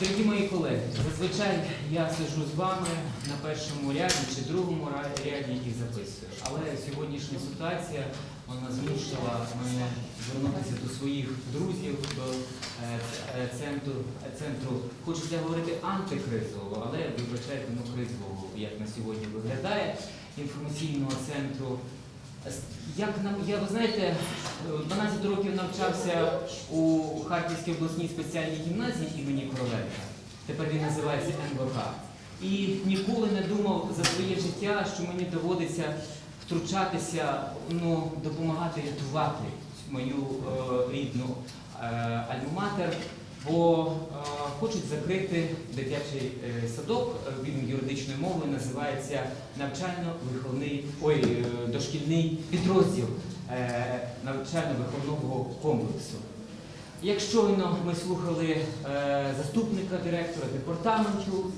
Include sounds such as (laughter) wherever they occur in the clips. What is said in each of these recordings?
Дорогі мої колеги, зазвичай я сиджу з вами на першому ряді чи другому ряді і записую. Але сьогоднішня ситуація вона змусила мене звернутися до своїх друзів, до е, е, центру, е, центру, хочеться говорити антикризового, але вибачайте, ну кризового, як на сьогодні виглядає, інформаційного центру. Як нам, я ви знаєте, е, 12 років навчався у Харківській обласній спеціальній гімназії імені Короленка. Тепер він називається НВК. І ніколи не думав за своє життя, що мені доводиться втручатися, ну, допомагати рятувати мою е, рідну е, альма-матер, бо е, хочуть закрити дитячий е, садок, е, він юридичною мовою називається навчально-виховний, ой, дошкільний підрозділ навчально-виховного комплексу. Як щойно ми слухали заступника директора департаменту,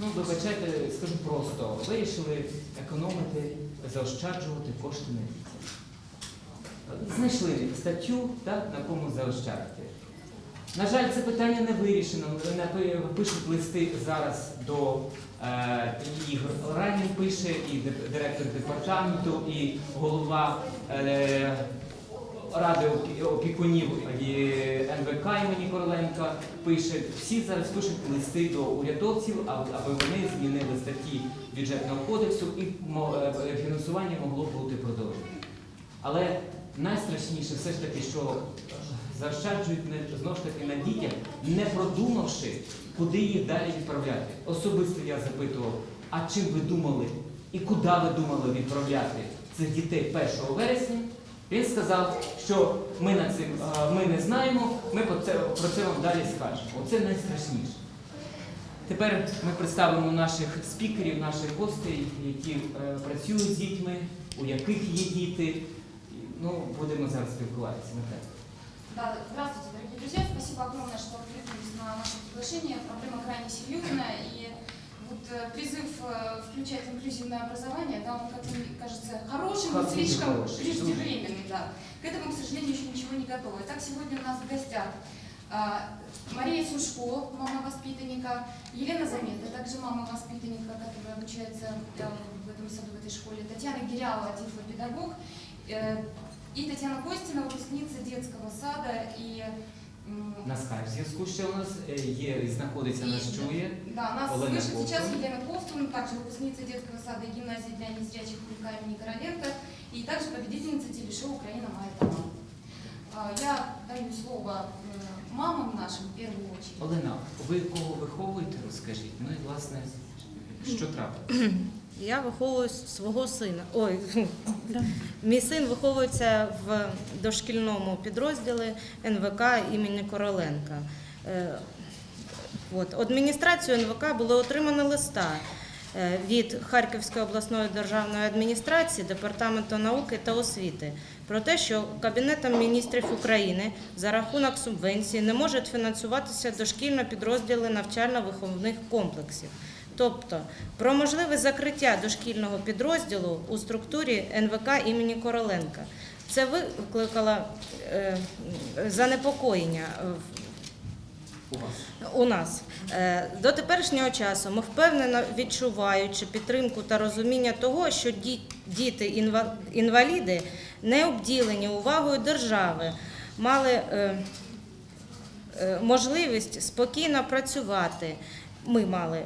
ну, вибачайте, скажу просто, вирішили економити, заощаджувати кошти на дітях. Знайшли статтю, на кому заощадити. На жаль, це питання не вирішено. Пишуть листи зараз до е, Ігор Ранін пише, і директор департаменту, і голова е, ради опікунів НВК імені Короленка пише. Всі зараз пишуть листи до урядовців, аби вони змінили статті бюджетного кодексу і е, фінансування могло бути продовжено. Але найстрашніше все ж таки, що заощаджують знову ж таки на дітях, не продумавши, куди їх далі відправляти. Особисто я запитував, а чим ви думали і куди ви думали відправляти цих дітей 1 вересня? Він сказав, що ми, на цим, ми не знаємо, ми про це, вам далі скажемо. Оце найстрашніше. Тепер ми представимо наших спікерів, наших гостей, які е, працюють з дітьми, у яких є діти. Ну, будемо зараз спілкуватися. Да, здравствуйте, дорогие друзья. Спасибо огромное, что откликнулись на наше приглашение. Проблема крайне серьезная. И вот э, призыв э, включать инклюзивное образование, да, он как-то мне кажется хорошим, но слишком хороший, преждевременный. Да. К этому, к сожалению, еще ничего не готово. Итак, сегодня у нас в гостях а, Мария Сушко, мама воспитанника, Елена Замета, также мама воспитанника, которая обучается э, в этом саду, в этой школе, Татьяна Гиряова, тифлопедагог, и Татьяна Костина, выпускница детского сада и м, На скайп зв'язку ще у нас е, є і знаходиться нас И- чує. Да, нас Олена слышит сейчас Ковтун. Елена Ковтун, также выпускница детского сада и гимназии для незрячих Кулька имени Короленко, и также победительница телешоу «Украина Майя Таман». А, Я даю слово э, мамам нашим в первую очередь. Олена, ви кого виховуєте, розкажіть. Ну і власне, що трапилося? Я виховую свого сина. Ой, мій син виховується в дошкільному підрозділі НВК імені Короленка. Е, От, адміністрацію НВК було отримано листа е, від Харківської обласної державної адміністрації, департаменту науки та освіти про те, що Кабінетом міністрів України за рахунок субвенції не можуть фінансуватися дошкільно підрозділи навчально-виховних комплексів. Тобто про можливе закриття дошкільного підрозділу у структурі НВК імені Короленка. Це викликало е, занепокоєння У нас. Е, До теперішнього часу ми впевнено відчуваючи підтримку та розуміння того, що ді- діти-інваліди не обділені увагою держави, мали е, можливість спокійно працювати. Ми мали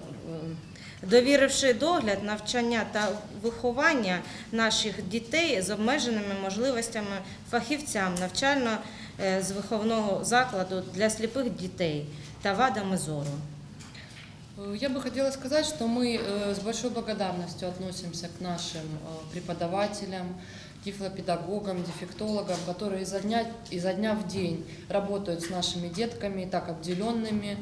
е, Довіривши догляд, навчання та виховання наших дітей з обмеженими можливостями фахівцям навчально е, з виховного закладу для сліпих дітей та вадами зору. Э, Я бы хотела сказать, что мы э, с большой благодарностью относимся к нашим э, преподавателям, тифлопедагогам, дефектологам, которые изо дня, изо дня в день работают с нашими детками, и так обделенными.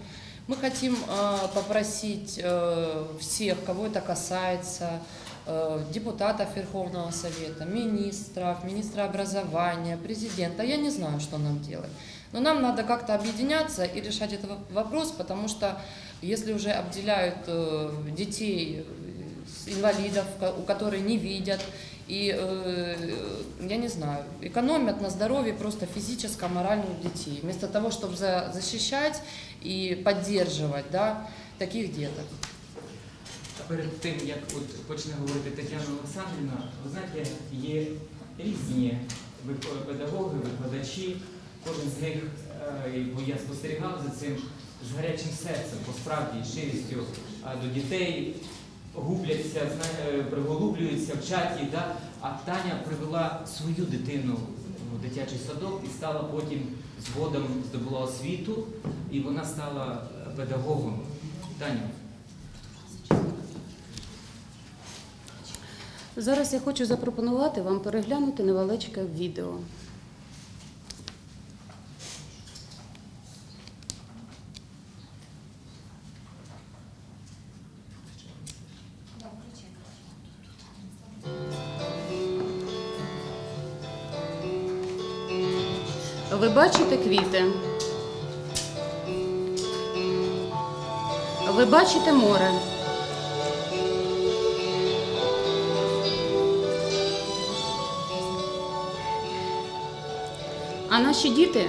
Мы хотим э, попросить э, всех, кого это касается, э, депутатов Верховного Совета, министров, министра образования, президента. Я не знаю, что нам делать. Но нам надо как-то объединяться и решать этот воп- вопрос, потому что если уже обделяют детей, инвалидов, у которых не видят, и, э, я не знаю, экономят на здоровье просто физическом, моральном детей, вместо того, чтобы за- защищать и поддерживать да, таких деток. Перед тим, як от почне говорити Тетяна Олександрівна, ви знаєте, є різні вик- педагоги, викладачі, кожен з них, е, бо я спостерігав за цим з гарячим серцем, по справді, і щирістю а, до дітей, губляться, е, приголублюються, вчать їх. Да? А Таня привела свою дитину в дитячий садок і стала потім згодом здобула освіту, і вона стала е, педагогом. Таню. Зараз я хочу запропонувати вам переглянути невеличке відео. Квіти? Ви бачите море? А наші діти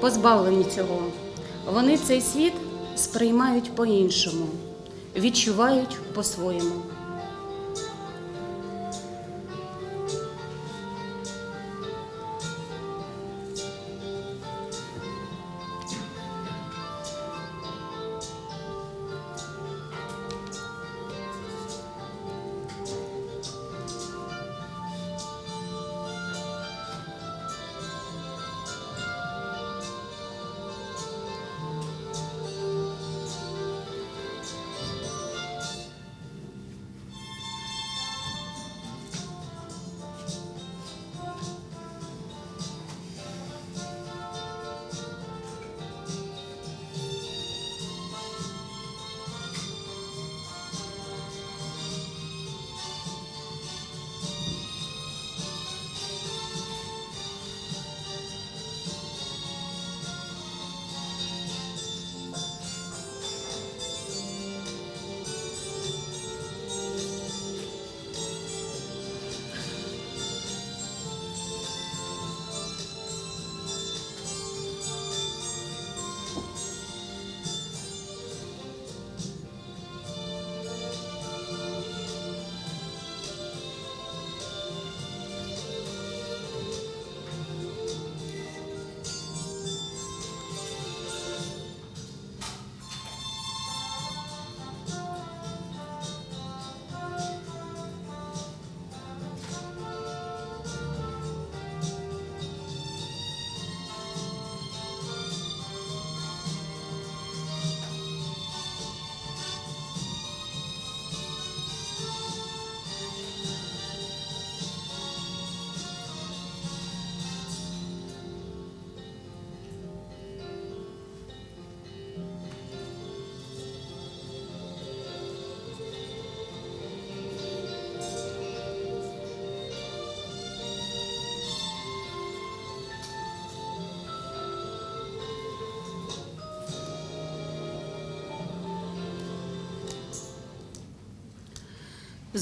позбавлені цього. Вони цей світ сприймають по-іншому, відчувають по-своєму.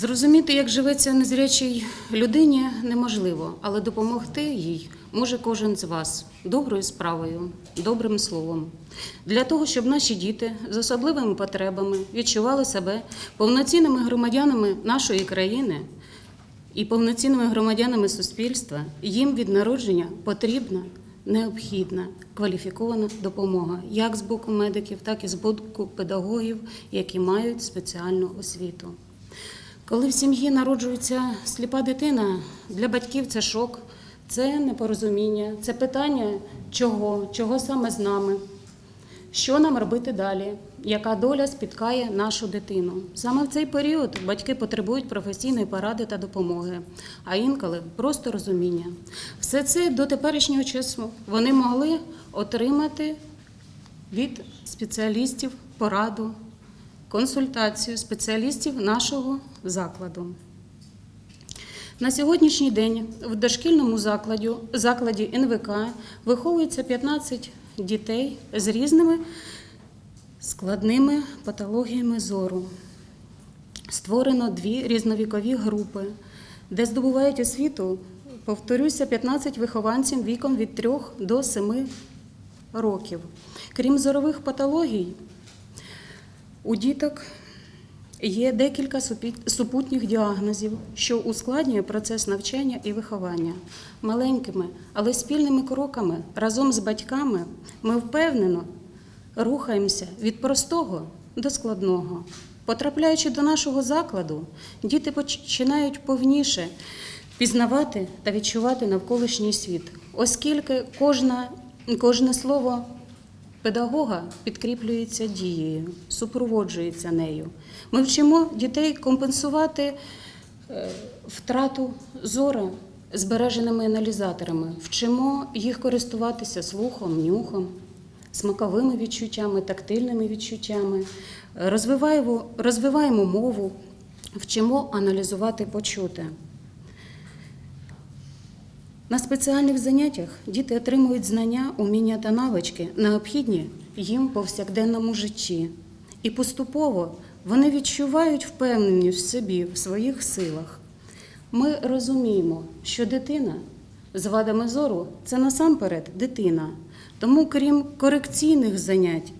Зрозуміти, як живеться незрячій людині, неможливо, але допомогти їй може кожен з вас доброю справою, добрим словом. Для того, щоб наші діти з особливими потребами відчували себе повноцінними громадянами нашої країни і повноцінними громадянами суспільства, їм від народження потрібна необхідна кваліфікована допомога як з боку медиків, так і з боку педагогів, які мають спеціальну освіту. Коли в сім'ї народжується сліпа дитина, для батьків це шок, це непорозуміння, це питання чого, чого саме з нами, що нам робити далі, яка доля спіткає нашу дитину. Саме в цей період батьки потребують професійної поради та допомоги, а інколи просто розуміння. Все це до теперішнього часу вони могли отримати від спеціалістів пораду, консультацію спеціалістів нашого закладу. На сьогоднішній день в дошкільному закладі, закладі НВК виховується 15 дітей з різними складними патологіями зору. Створено дві різновікові групи де здобувають освіту, повторюся, 15 вихованців віком від 3 до 7 років. Крім зорових патологій, у діток є декілька супутніх діагнозів, що ускладнює процес навчання і виховання. Маленькими, але спільними кроками разом з батьками ми впевнено рухаємося від простого до складного. Потрапляючи до нашого закладу, діти починають повніше пізнавати та відчувати навколишній світ, оскільки кожна, кожне слово педагога підкріплюється дією, супроводжується нею. Ми вчимо дітей компенсувати е, втрату зору збереженими аналізаторами, вчимо їх користуватися слухом, нюхом, смаковими відчуттями, тактильними відчуттями, розвиваємо, розвиваємо мову, вчимо аналізувати почуте. На спеціальних заняттях діти отримують знання, уміння та навички, необхідні їм повсякденному житті. І поступово вони відчувають впевненість в собі, в своїх силах. Ми розуміємо, що дитина з вадами зору це насамперед дитина. Тому, крім корекційних занять,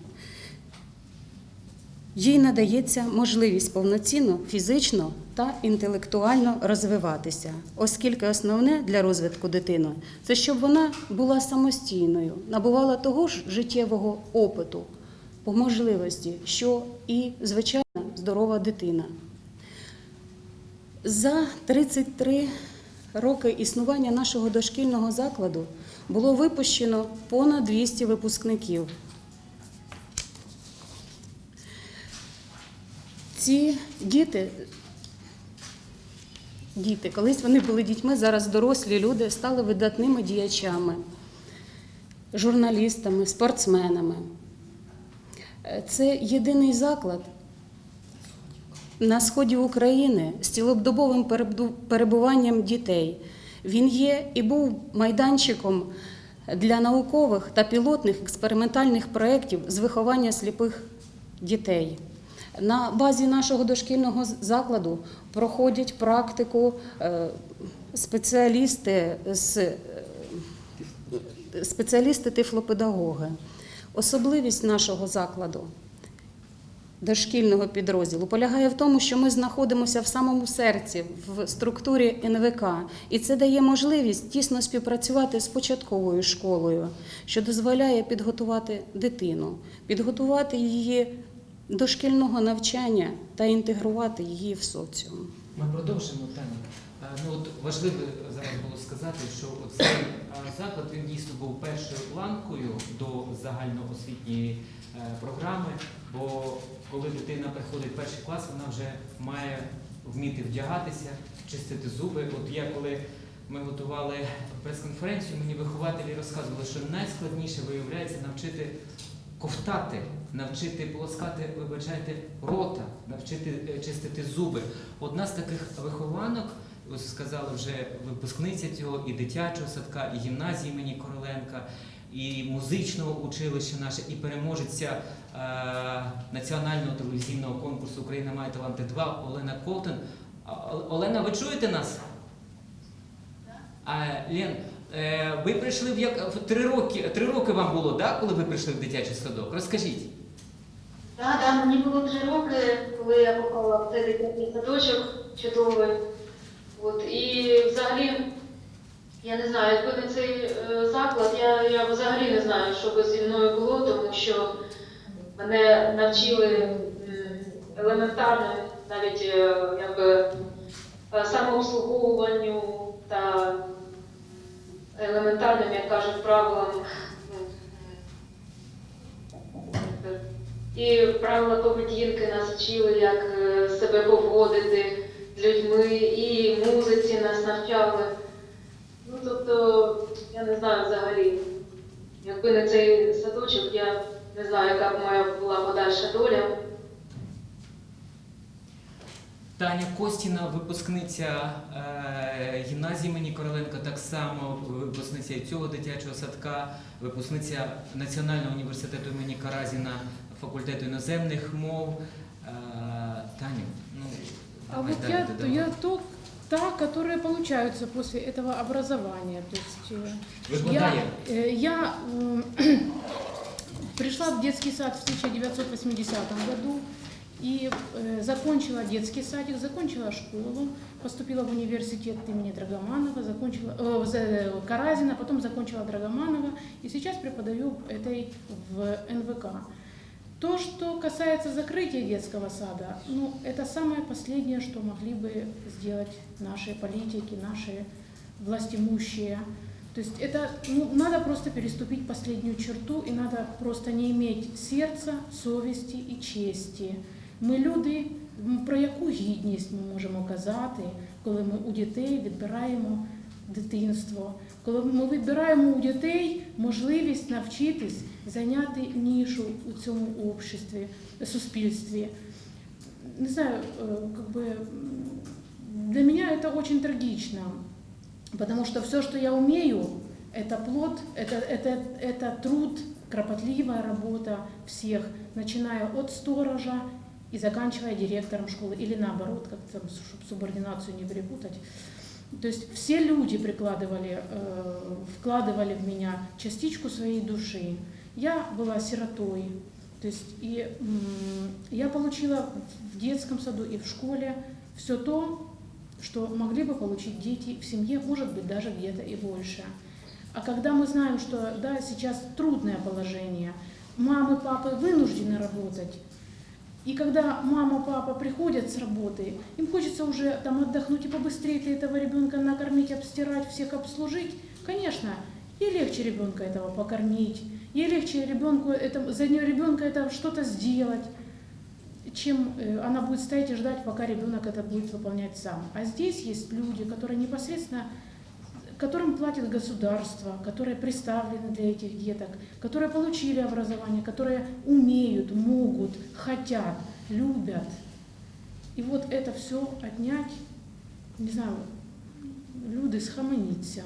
їй надається можливість повноцінно фізично та інтелектуально розвиватися, оскільки основне для розвитку дитини це щоб вона була самостійною, набувала того ж життєвого опиту по можливості, що і звичайна здорова дитина. За 33 роки існування нашого дошкільного закладу було випущено понад 200 випускників. Ці діти, діти, колись вони були дітьми, зараз дорослі люди стали видатними діячами, журналістами, спортсменами. Е, Це єдиний заклад на сході України з цілодобовим перебуванням дітей. Він є і був майданчиком для наукових та пілотних експериментальних проєктів з виховання сліпих дітей. На базі нашого дошкільного закладу проходять практику е, спеціалісти з е, спеціалісти тифлопедагоги. Особливість нашого закладу дошкільного підрозділу полягає в тому, що ми знаходимося в самому серці, в структурі НВК, і це дає можливість тісно співпрацювати з початковою школою, що дозволяє підготувати дитину, підготувати її до шкільного навчання та інтегрувати її в соціум. Ми продовжимо Таня. Е, Ну от важливо зараз було сказати, що цей е, заклад він дійсно був першою ланкою до загальноосвітньої е, програми. Бо коли дитина приходить в перший клас, вона вже має вміти вдягатися, чистити зуби. От я коли ми готували прес-конференцію, мені вихователі розказували, що найскладніше виявляється навчити ковтати, навчити полоскати, вибачайте, рота, навчити е, чистити зуби. Одна з таких вихованок, ось сказала вже випускниця цього і дитячого садка, і гімназії імені Короленка, і музичного училища наше, і переможеця е, національного телевізійного конкурсу Україна має таланти 2 Олена О- Олена, ви чуєте нас? А, Лен, е, ви прийшли в як три роки. Три роки вам було, да, коли ви прийшли в дитячий садок? Розкажіть. Так, да, мені було три роки, коли я попала в цей дитячий садочок чудовий. От, і взагалі, я не знаю, якби не цей е, заклад, я, я взагалі не знаю, що би зі мною було, тому що мене навчили елементарно навіть е, якби, е, самообслуговуванню та елементарним, як кажуть, правилам. І правила поведінки нас вчили, як е, себе поводити з людьми, і музиці нас навчали. Ну, тобто, я не знаю взагалі, якби не цей садочок, я не знаю, яка б моя була подальша доля. Таня Костіна, випускниця е, гімназії імені Короленка, так само випускниця цього дитячого садка, випускниця Національного університету імені Каразіна, факультету іноземних мов. Е, Таню, ну А давай вот далі я, додавай. я то, та, которые получаются после этого образования. То есть, э, я, Викладає. э, я м, (clears throat) пришла в детский сад в 1980 году и э, закончила детский садик, закончила школу, поступила в университет имени Драгоманова, закончила э, в З- Каразина, потом закончила Драгоманова и сейчас преподаю этой в НВК. То, что касается закрытия детского сада, ну, это самое последнее, что могли бы сделать наши политики, наши властимущие. То есть это ну, надо просто переступить последнюю черту, и надо просто не иметь серця, совісті і честі. Ми люди, м, про яку гідність ми можемо казати, коли ми у дітей відбираємо дитинство, коли ми відбираємо у дітей можливість навчитись зайняти нішу у цьому обществі, суспільстві. Не знаю, э, как бы м, для меня это очень трагично, потому что все, что я умею, это плод, это, это, это труд, кропотливая работа всех, начиная от сторожа и заканчивая директором школы, или наоборот, как там, чтобы субординацию не перепутать. То есть все люди прикладывали, э, вкладывали в меня частичку своей души. Я была сиротой, то есть и я получила в детском саду и в школе все то, что могли бы получить дети в семье, может быть, даже где-то и больше. А когда мы знаем, что да, сейчас трудное положение, мамы, папы вынуждены работать, и когда мама, папа приходят с работы, им хочется уже там отдохнуть и побыстрее этого ребенка накормить, обстирать, всех обслужить. Конечно, ей легче ребенка этого покормить, ей легче ребенку это, за нее ребенка это что-то сделать, чем э, она будет стоять и ждать, пока ребенок это будет выполнять сам. А здесь есть люди, которые непосредственно которым платит государство, которые представлены для этих деток, которые получили образование, которые умеют, могут, хотят, любят. И вот это все отнять, не знаю, люди схаменіться.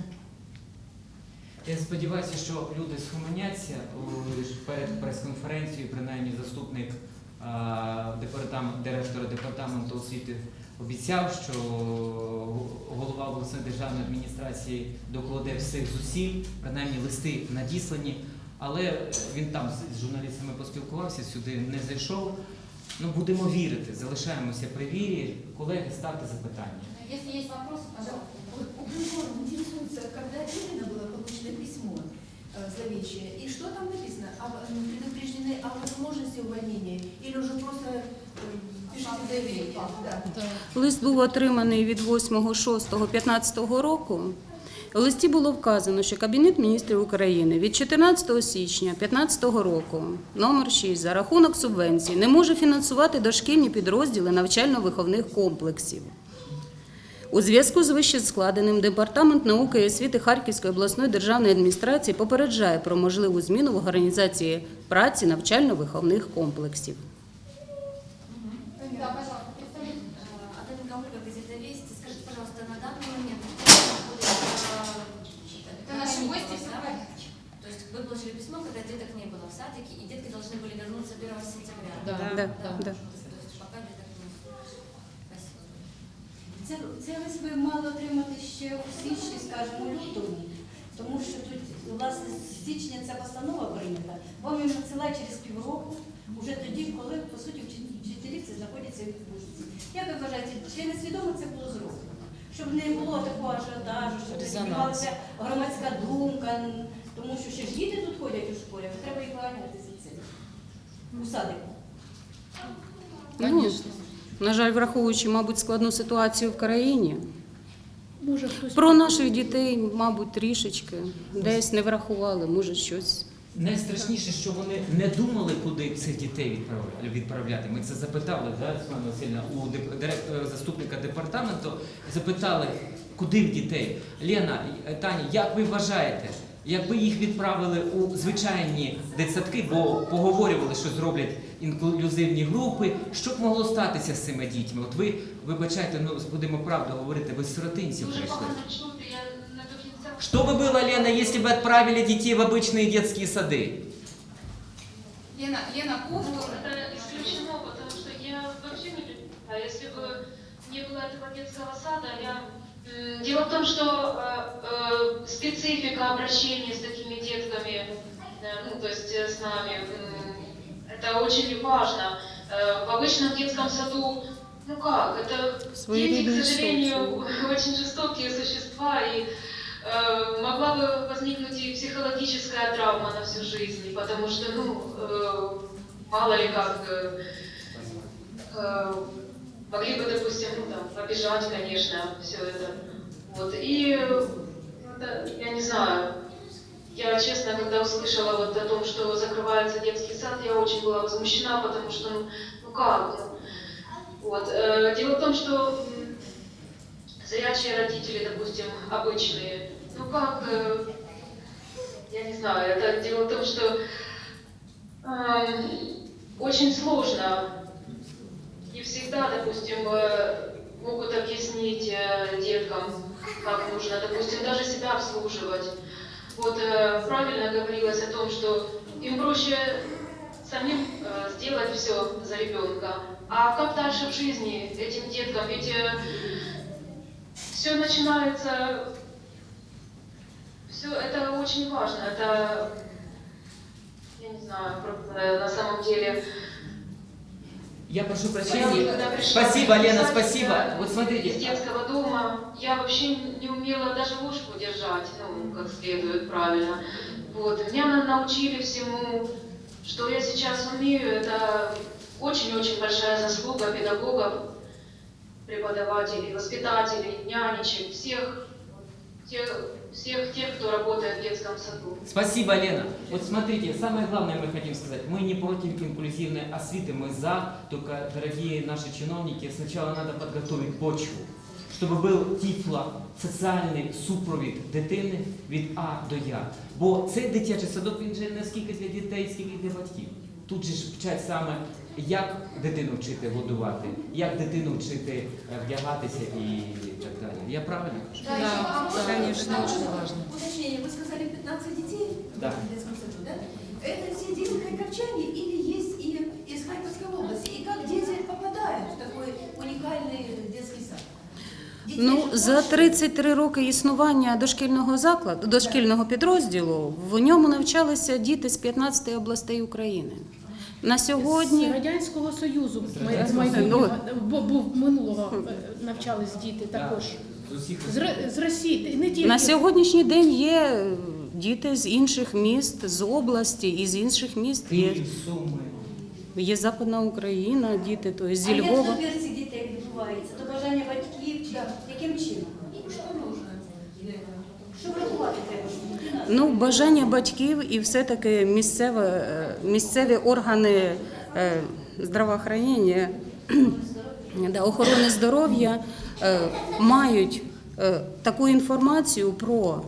Я сподіваюся, що люди схаменяться перед прес-конференцією, принаймні заступник директора департаменту освіти обіцяв, що голова обласної державної адміністрації докладе всіх зусиль, принаймні листи надіслані, але він там з журналістами поспілкувався, сюди не зайшов. Ну, будемо вірити, залишаємося при вірі. Колеги, ставте запитання. Если есть вопросы, пожалуйста. Вот Укринформ интересуется, когда именно было получено письмо э, зловещее, и что там написано? Об, м, предупреждены о возможности увольнения или уже просто э, пишите заявление? Да. Да. Лист був отриманий від 8.6.15 року. У листі було вказано, що Кабінет міністрів України від 14 січня 2015 року, номер 6, за рахунок субвенцій, не може фінансувати дошкільні підрозділи навчально-виховних комплексів. У зв'язку з вище складеним Департамент науки і освіти Харківської обласної державної адміністрації попереджає про можливу зміну в організації праці навчально-виховних комплексів. Да, пожалуйста, представьте. Адамика Ольга, газета «Вести». Скажите, пожалуйста, на данный момент Это наши гости, все в порядке. То есть вы получили письмо, когда деток не было в садике, и детки должны были вернуться 1 сентября. Да. Да, да. То Це, це лист ви мали отримати ще у січні, скажімо, лютому, тому що тут, власне, з січня ця постанова прийнята, вам її надсилають через півроку, уже тоді, коли, по суті, вчителі вчителі це знаходяться в відпустці. Як ви вважаєте, чи несвідомо це було зроблено? Щоб не було такого ажіотажу, щоб не Резонанс. громадська думка, тому що ще ж діти тут ходять у школі, треба їх виганяти за це. У садику. Конечно. На жаль, враховуючи, мабуть, складну ситуацію в країні, Може, хтось про наших дітей, мабуть, трішечки десь не врахували, може щось. Найстрашніше, що вони не думали, куди цих дітей відправля- відправляти. Ми це запитали, да, Світлана Васильівна, у е, заступника департаменту. Запитали, куди в дітей. Лена, е, Таня, як ви вважаєте, якби їх відправили у звичайні дитсадки, бо поговорювали, що зроблять інклюзивні групи, що б могло статися з цими дітьми? От ви, вибачайте, ну будемо правду говорити, ви з сиротинців Дуже прийшли. погано чути, я не до кінця. Что бы было, Лена, если бы отправили детей в обычные детские сады? Лена, Лена, Ну, Ковтур. это исключено, потому что я вообще не представляю, если бы не было этого детского сада, я... м, Дело в том, что э, э, специфика обращения с такими детками, э, ну, то есть э, с нами, м, это очень важно. Э, в обычном детском саду, ну как, это дети, Своеобразные к сожалению, (laughs) очень жестокие существа, и э, могла бы возникнуть и психологическая травма на всю жизнь, потому что, ну, э, мало ли как... э, э, могли бы, допустим, ну, там, обижать, конечно, все это. Вот. И, э, да, я не знаю, я, честно, когда услышала вот о том, что закрывается детский сад, я очень была возмущена, потому что, ну, ну как, вот. Э, Дело в том, что зрячие родители, допустим, обычные, ну как, э, я не знаю, это дело в том, что эм, очень сложно не всегда, допустим, э, могут объяснить э, деткам, как нужно, допустим, даже себя обслуживать. Вот э, правильно говорилось о том, что им проще самим э, сделать все за ребенка. А как дальше в жизни этим деткам? Ведь все начинается, все это очень важно. Это, я не знаю, на самом деле Я прошу прощения. Спасибо, Лена, спасибо. Вот из смотрите, детского дома я вообще не умела даже ложку держать, ну, как следует правильно. Вот. Меня на- научили всему, что я сейчас умею, это очень-очень большая заслуга педагогов, преподавателей, воспитателей, нянечек, всех, тех, всех тех, кто работает в детском саду. Спасибо, Лена. Вот смотрите, самое главное мы хотим сказать. Мы не против инклюзивной освиты, мы за. Только, дорогие наши чиновники, сначала надо подготовить почву, щоб був тіфло, соціальний супровід дитини від А до Я. Бо цей дитячий садок він же не скільки для дітей, скільки для батьків. Тут же ж вчать саме, як дитину вчити годувати, як дитину вчити е, вдягатися і так далі. Я правильно кажу? Да, еще вопрос. да, конечно, Да. очень важно. Уточнение, вы сказали 15 детей Да. в детском саду, да? Это все дети харьковчане или есть и из Харьковской области? И как дети попадают в такой уникальный детский сад? Детей Ну, же за больше. 33 роки існування дошкільного закладу, дошкільного підрозділу, в ньому навчалися діти з 15 областей України. На З сьогодні Радянського Союзу З майбутнього, бо- був минулого е, навчались діти також. З З, Росії, не тільки на сьогоднішній день є е, діти з інших міст, з області і з інших міст. Є, є Западна Україна, діти то зі А як Львова. дітей відбувається? До бажання батьків чи яким чином? Что нужно? Що врахувати треба, щоб дитина Ну, бажання батьків і все-таки місцеве, е, місцеві органи е, здравоохранення, (clears throat) охорони здоров'я е, мають е, таку інформацію про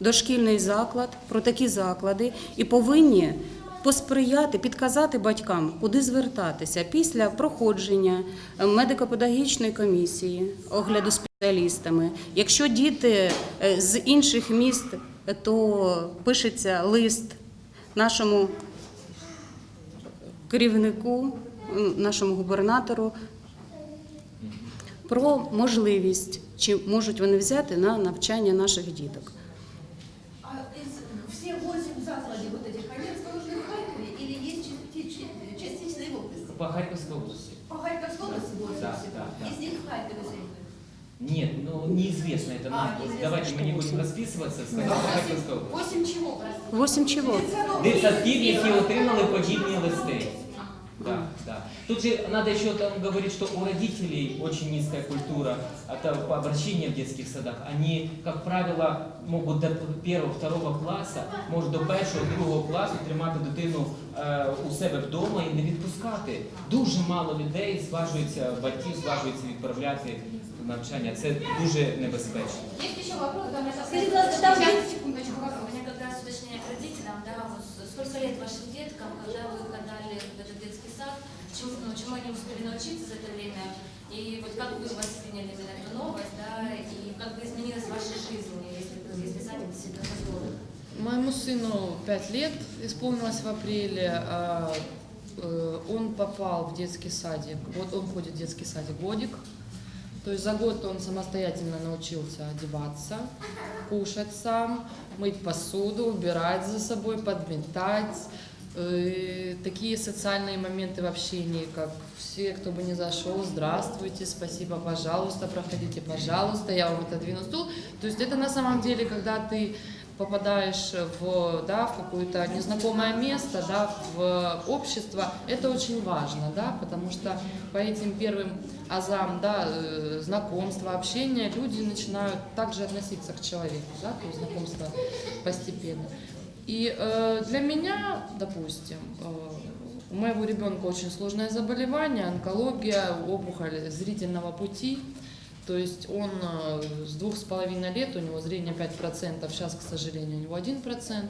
дошкільний заклад, про такі заклади і повинні посприяти, підказати батькам, куди звертатися після проходження медико-педагогічної комісії, огляду спеціалістами. Якщо діти з інших міст, то пишеться лист нашому керівнику, нашому губернатору про можливість, чи можуть вони взяти на навчання наших діток. А из, все 8 закладей вот этих, они расположены в Харькове или есть части- части- частично и в области? По Харківській області. По Харьковской области 8 Да, всего? да, да. Из них в? Нет, ну неизвестно это А, нам. неизвестно, Давайте мы не что будем расписываться. Сказал по Харківській області. 8 чего, простите? Восім чого? Дитсадків, які отримали подібні листи. Да, да. Тут же надо еще там говорить, что у родителей очень низкая культура это по обращению в детских садах. Они, как правило, могут до первого, второго класса, може до першого, другого класу тримати дитину е, у себе вдома і не відпускати. Дуже мало людей зважуються, батьків зважуються відправляти в навчання. Це дуже небезпечно. Есть еще вопрос? Да, мы Скажите, пожалуйста, там Сейчас, есть- секундочку, У меня как раз уточнение к родителям, да, вот сколько лет вашим деткам, когда вы их отдали в этот детский сад, чему, ну, чему они успели научиться за это время, и вот как вы восприняли именно эту новость, да, и как бы изменилась ваша жизнь, если, если садик действительно позволил? Моему сыну 5 лет исполнилось в апреле. а, э, Он попал в детский садик. Вот он ходит в детский садик годик. То есть за год он самостоятельно научился одеваться, кушать сам, мыть посуду, убирать за собой, подметать. Э, Такие социальные моменты в общении, как все, кто бы не зашел, здравствуйте, спасибо, пожалуйста, проходите, пожалуйста, я вам отодвину стул. То есть это на самом деле, когда ты попадаешь в, да, в какое-то незнакомое место, да, в общество, это очень важно, да, потому что по этим первым азам, да, э, знакомства, общения, люди начинают также относиться к человеку, да, то есть знакомство постепенно. И э, для меня, допустим, э, у моего ребенка очень сложное заболевание, онкология, опухоль зрительного пути. То есть он э, с двух с половиной лет, у него зрение 5%, сейчас, к сожалению, у него 1%.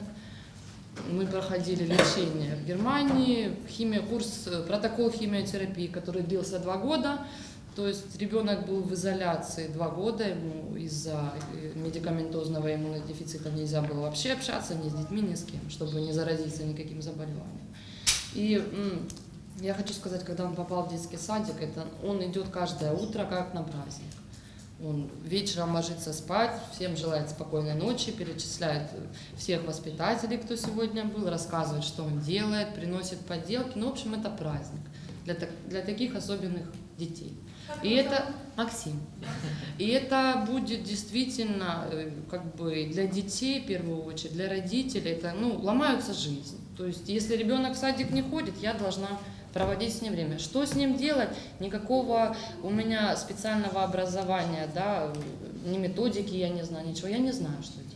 Мы проходили лечение в Германии, химия, курс, э, протокол химиотерапии, который длился два года. То есть ребенок был в изоляции два года, ему из-за э, медикаментозного иммунодефицита нельзя было вообще общаться ни с детьми, ни с кем, чтобы не заразиться никаким заболеванием. И я хочу сказать, когда он попал в детский садик, это он идет каждое утро как на праздник. Он вечером ложится спать, всем желает спокойной ночи, перечисляет всех воспитателей, кто сегодня был, рассказывает, что он делает, приносит поделки. Ну, в общем, это праздник для, так- для таких особенных детей. И это Максим. И это будет действительно э, как бы для детей, в первую очередь, для родителей, это, ну, ломаются жизнь. То есть, если ребенок в садик не ходит, я должна проводить с ним время. Что с ним делать? Никакого у меня специального образования, да, ни методики я не знаю, ничего. Я не знаю, что делать.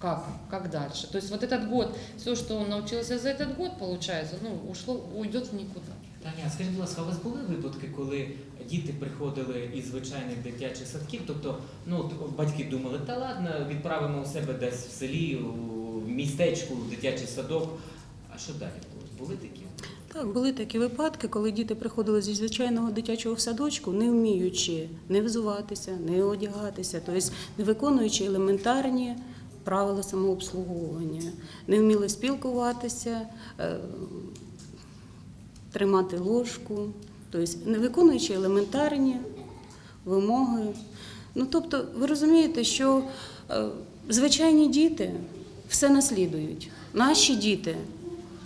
Как? Как дальше? То есть вот этот год, все, что он научился за этот год, получается, ну, ушло, уйдет в никуда. Таня, скажіть, будь ласка, у вас були випадки, коли діти приходили із звичайних дитячих садків? Тобто, ну батьки думали, та ладно, відправимо у себе десь в селі, у містечку, в дитячий садок. Що далі було? Були такі? Так, були такі випадки, коли діти приходили зі звичайного дитячого садочку, не вміючи не взуватися, не одягатися, тобто не виконуючи елементарні правила самообслуговування, не вміли спілкуватися, е, тримати ложку, тобто не виконуючи елементарні вимоги. Ну, тобто, ви розумієте, що е, звичайні діти все наслідують. Наші діти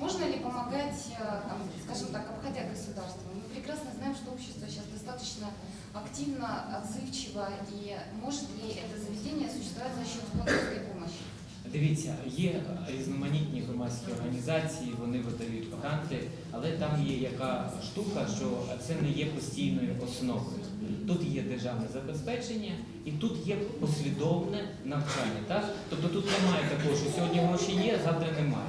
можно ли помогать, э, там, скажем так, обходя государство? Мы прекрасно знаем, что общество сейчас достаточно активно, отзывчиво, и может ли это заведение существовать за счет спонсорской помощи? Дивіться, є різноманітні громадські організації, вони видають гранти, але там є яка штука, що це не є постійною основою. Тут є державне забезпечення і тут є послідовне навчання. Так? Тобто тут немає такого, що сьогодні гроші є, завтра немає.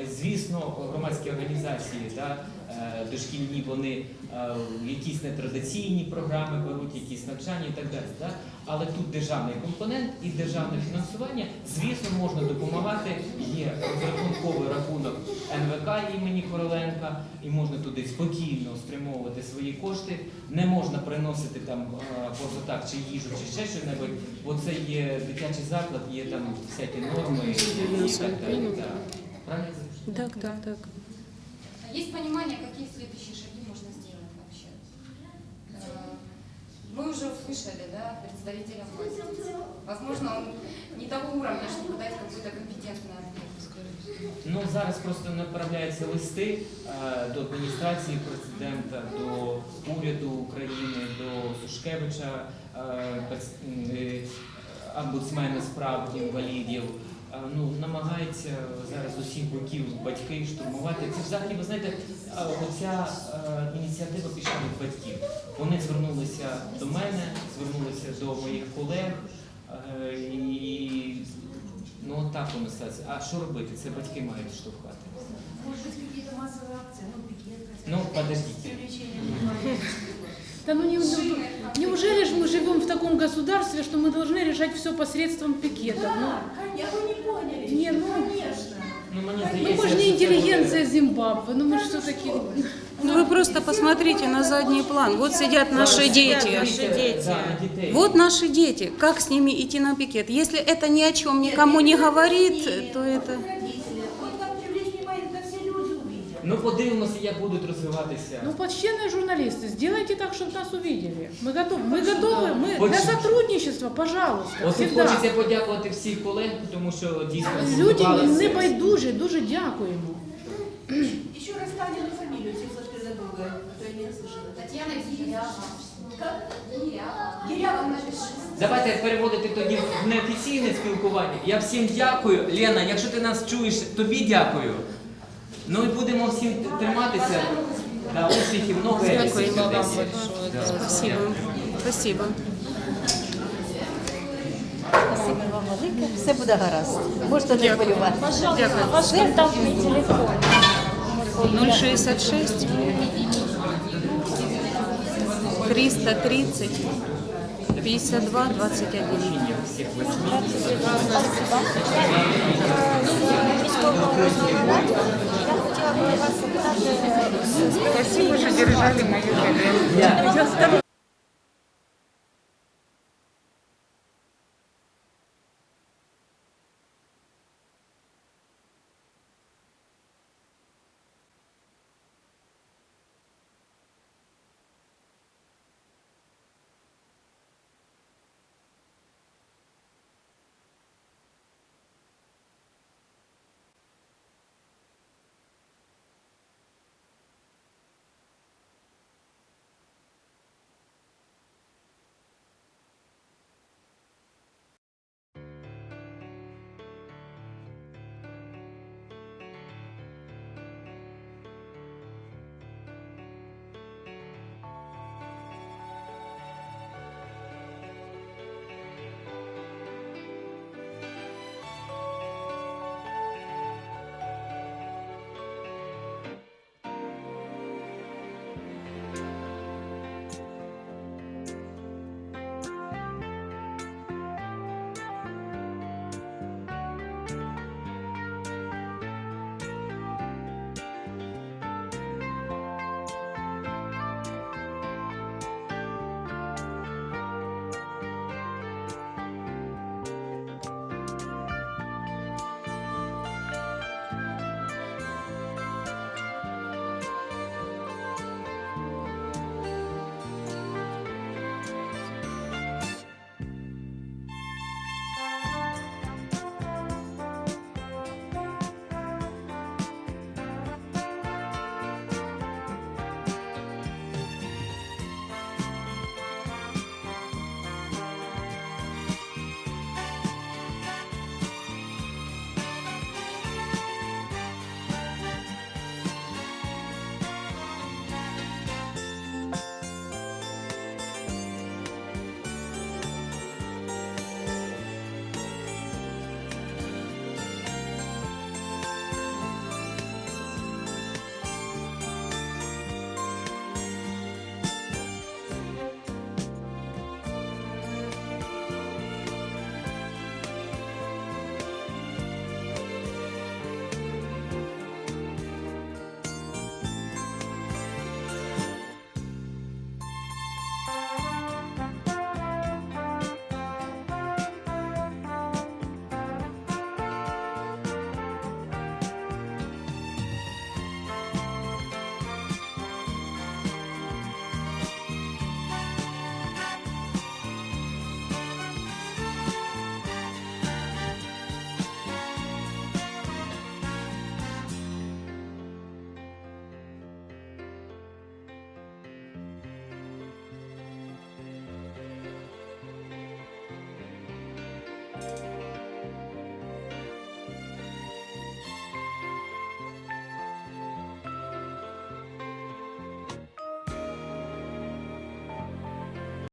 Е, Звісно, громадські організації да, е, дошкільні, вони е, якісь нетрадиційні програми беруть, якісь навчання і так далі. Да? Але тут державний компонент і державне фінансування, звісно, можна допомагати. Є розрахунковий рахунок НВК імені Короленка, і можна туди спокійно спрямовувати свої кошти. Не можна приносити там просто так, чи їжу, чи ще щось, бо це є дитячий заклад, є там всякі норми і так далі. Правильно? Так, так, так. Есть понимание, какие следующие шаги можно сделать вообще? Э, Мы уже услышали, да, представителя власти. Возможно, он не того уровня, чтобы дать какой-то компетентный ответ. Ну зараз просто направляються листи е, до адміністрації президента, до уряду України, до Сушкевича, е, прес- е, омбудсмена з прав інвалідів. Е, Ну, намагаються зараз з усіх боків батьки штурмувати. Це взагалі, ви знаєте, е, оця е, ініціатива пішла від батьків. Вони звернулися до мене, звернулися до моїх колег. е, І ну от так воно стається. А що робити? Це батьки мають штовхати. Может быть, какие-то массовые акции, ну, пикет, хотя бы. Ну, подождите. Привлечение внимания. Да ну не, шины. неужели же мы живем в таком государстве, что мы должны решать все посредством пикетов? Ну, Я вы не поняли. Не, ну, конечно. Ну, мені ну здається, мы же не що це буде- интеллигенция Зимбабве, ну мы же все-таки... Ну, Вы просто посмотрите на задний план. Вот сидят наши дети. Наши дети. Да, на дітей. Вот наши дети. Как с ними идти на пикет? Если это ни о чем никому не говорит, то это... Ну подивимося, як будуть розвиватися. Ну, почтенные журналисты, сделайте так, чтобы нас увидели. Мы готовы, мы готовы, мы Очень. для сотрудничества, пожалуйста, От тут всегда. хочеться подякувати всіх колег, тому що дійсно Люди згуртувалися. не байдуже, дуже дякуємо. Еще раз Танину фамилию, если слышите забыла, а то я не расслышала. Татьяна Гирява. Как? Гирява. Гирява напиши. Давайте переводити тоді в неофіційне спілкування. Я всім дякую. Лена, якщо ти нас чуєш, тобі дякую. Ну і будемо всім триматися. Да, успіхів, много Дякую вам большое. Спасибо. Спасибо. Спасибо вам велике. Все буде гаразд. Можете не хвилюватися. Дякую. Ваш контактний телефон. 066 330 52 21. Всіх Спасибо, что держали мою коллегу.